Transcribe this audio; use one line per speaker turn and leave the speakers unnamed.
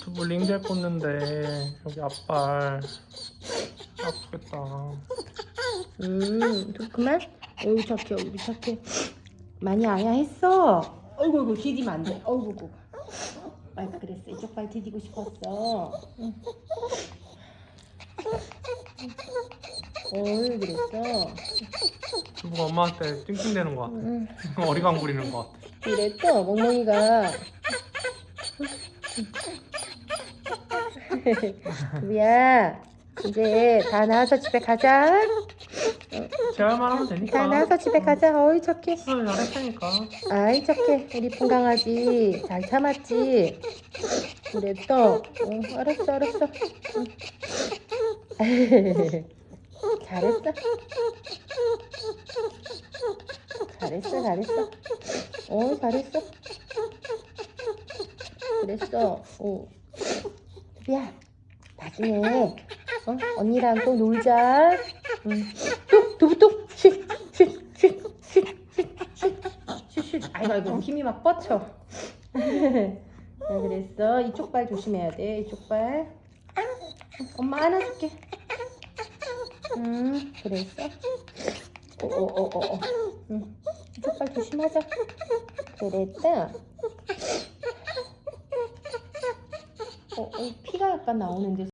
두부 링겔 꽂는데 여기 앞발 아프겠다.
음, 두- 그만. 어우 착해, 어우 착해. 많이 아야했어. 어이구, 어이구, 디디면 안 돼. 어이구, 어이구. 아, 그랬어. 이쪽 발 디디고 싶었어. 응. 어이, 그랬어.
두부가 엄마한테 찡찡대는 것 같아.
응.
어리광 부리는 것 같아.
그랬어, 멍멍이가. 두비야, 이제 다 나와서 집에 가자.
제발만 하면 되니까.
다 나와서 집에 가자. 어이, 착해.
응, 잘했으니까.
아이 착해 우리 푼강아지 잘 참았지 그랬어 응, 알았어 알았어 응. 잘했어 잘했어 잘했어 어 잘했어 그랬어. 어. 야 나중에 어? 언니랑 또 놀자. 응. 뚝 두부뚝 쉿쉿쉿 쉿 쉿 쉿 쉿 쉿 쉿 아이고 아이고 힘이 막 뻗쳐. 자 그랬어. 이쪽 발 조심해야 돼 이쪽 발. 엄마 안아줄게. 음 그랬어 어어어어. 응. 이쪽 발 조심하자. 그랬다 어, 어 피가 약간 나오는데